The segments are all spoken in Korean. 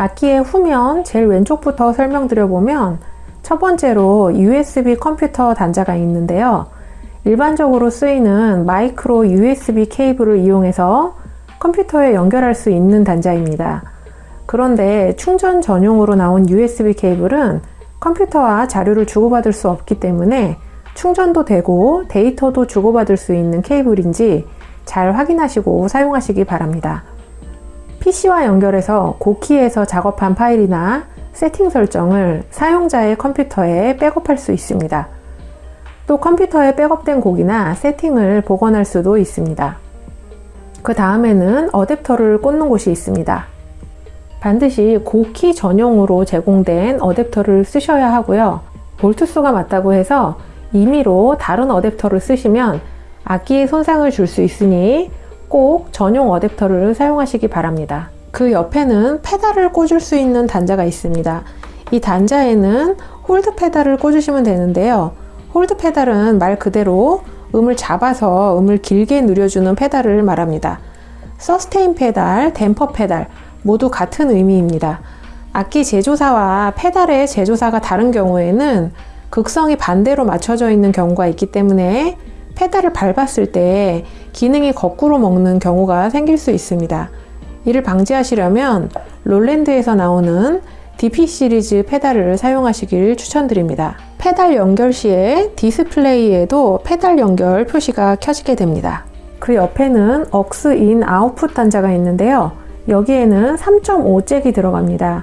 악기의 후면 제일 왼쪽부터 설명드려보면 첫 번째로 USB 컴퓨터 단자가 있는데요. 일반적으로 쓰이는 마이크로 USB 케이블을 이용해서 컴퓨터에 연결할 수 있는 단자입니다. 그런데 충전 전용으로 나온 USB 케이블은 컴퓨터와 자료를 주고받을 수 없기 때문에 충전도 되고 데이터도 주고받을 수 있는 케이블인지 잘 확인하시고 사용하시기 바랍니다. PC와 연결해서 고키에서 작업한 파일이나 세팅 설정을 사용자의 컴퓨터에 백업할 수 있습니다. 또 컴퓨터에 백업된 곡이나 세팅을 복원할 수도 있습니다. 그 다음에는 어댑터를 꽂는 곳이 있습니다. 반드시 고키 전용으로 제공된 어댑터를 쓰셔야 하고요. 볼트수가 맞다고 해서 임의로 다른 어댑터를 쓰시면 악기에 손상을 줄 수 있으니 꼭 전용 어댑터를 사용하시기 바랍니다. 그 옆에는 페달을 꽂을 수 있는 단자가 있습니다. 이 단자에는 hold 페달을 꽂으시면 되는데요. hold 페달은 말 그대로 음을 잡아서 음을 길게 늘려주는 페달을 말합니다. sustain 페달, 댐퍼 페달 모두 같은 의미입니다. 악기 제조사와 페달의 제조사가 다른 경우에는 극성이 반대로 맞춰져 있는 경우가 있기 때문에 페달을 밟았을 때 기능이 거꾸로 먹는 경우가 생길 수 있습니다. 이를 방지하시려면 롤랜드에서 나오는 DP 시리즈 페달을 사용하시길 추천드립니다. 페달 연결 시에 디스플레이에도 페달 연결 표시가 켜지게 됩니다. 그 옆에는 AUX in output 단자가 있는데요. 여기에는 3.5 잭이 들어갑니다.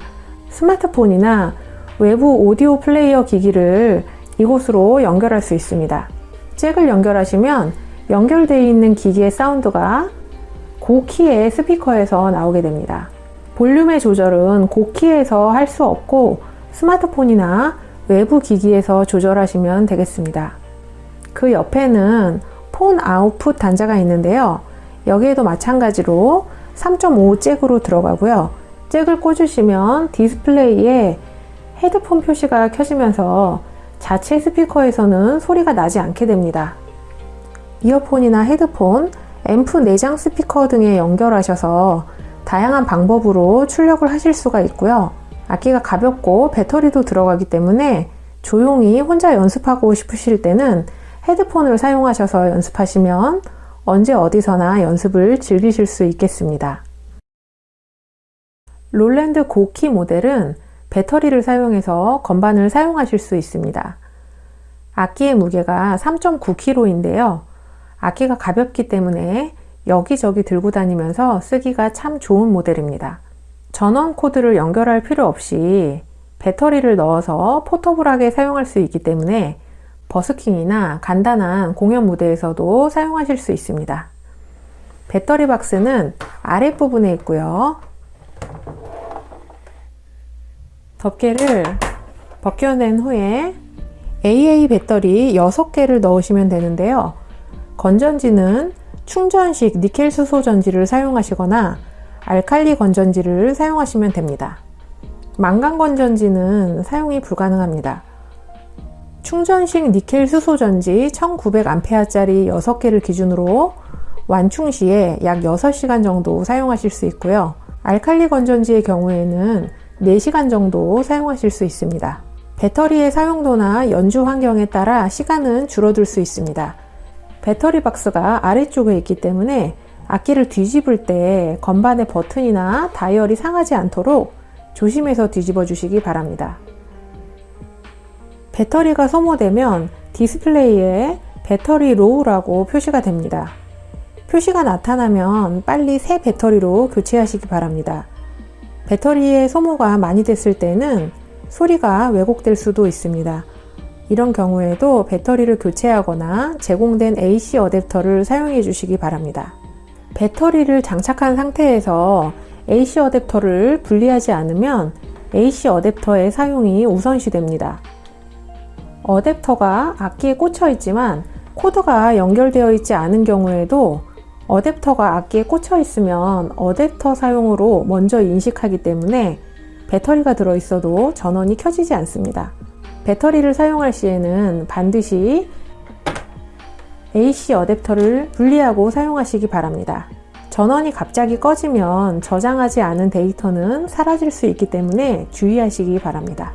스마트폰이나 외부 오디오 플레이어 기기를 이곳으로 연결할 수 있습니다. 잭을 연결하시면 연결되어 있는 기기의 사운드가 고키의 스피커에서 나오게 됩니다. 볼륨의 조절은 고키에서 할 수 없고 스마트폰이나 외부 기기에서 조절하시면 되겠습니다. 그 옆에는 폰 아웃풋 단자가 있는데요. 여기에도 마찬가지로 3.5 잭으로 들어가고요. 잭을 꽂으시면 디스플레이에 헤드폰 표시가 켜지면서 자체 스피커에서는 소리가 나지 않게 됩니다. 이어폰이나 헤드폰, 앰프 내장 스피커 등에 연결하셔서 다양한 방법으로 출력을 하실 수가 있고요. 악기가 가볍고 배터리도 들어가기 때문에 조용히 혼자 연습하고 싶으실 때는 헤드폰을 사용하셔서 연습하시면 언제 어디서나 연습을 즐기실 수 있겠습니다. 롤랜드 고키 모델은 배터리를 사용해서 건반을 사용하실 수 있습니다. 악기의 무게가 3.9kg인데요. 악기가 가볍기 때문에 여기저기 들고 다니면서 쓰기가 참 좋은 모델입니다. 전원 코드를 연결할 필요 없이 배터리를 넣어서 포터블하게 사용할 수 있기 때문에 버스킹이나 간단한 공연 무대에서도 사용하실 수 있습니다. 배터리 박스는 아랫부분에 있고요. 덮개를 벗겨낸 후에 AA 배터리 6개를 넣으시면 되는데요. 건전지는 충전식 니켈 수소 전지를 사용하시거나 알칼리 건전지를 사용하시면 됩니다. 망간 건전지는 사용이 불가능합니다. 충전식 니켈 수소 전지 1900A짜리 6개를 기준으로 완충 시에 약 6시간 정도 사용하실 수 있고요. 알칼리 건전지의 경우에는 4시간 정도 사용하실 수 있습니다. 배터리의 사용도나 연주 환경에 따라 시간은 줄어들 수 있습니다. 배터리 박스가 아래쪽에 있기 때문에 악기를 뒤집을 때 건반의 버튼이나 다이얼이 상하지 않도록 조심해서 뒤집어 주시기 바랍니다. 배터리가 소모되면 디스플레이에 battery low라고 표시가 됩니다. 표시가 나타나면 빨리 새 배터리로 교체하시기 바랍니다. 배터리의 소모가 많이 됐을 때는 소리가 왜곡될 수도 있습니다. 이런 경우에도 배터리를 교체하거나 제공된 AC 어댑터를 사용해 주시기 바랍니다. 배터리를 장착한 상태에서 AC 어댑터를 분리하지 않으면 AC 어댑터의 사용이 우선시 됩니다. 어댑터가 악기에 꽂혀 있지만 코드가 연결되어 있지 않은 경우에도 어댑터가 악기에 꽂혀 있으면 어댑터 사용으로 먼저 인식하기 때문에 배터리가 들어 있어도 전원이 켜지지 않습니다. 배터리를 사용할 시에는 반드시 AC 어댑터를 분리하고 사용하시기 바랍니다. 전원이 갑자기 꺼지면 저장하지 않은 데이터는 사라질 수 있기 때문에 주의하시기 바랍니다.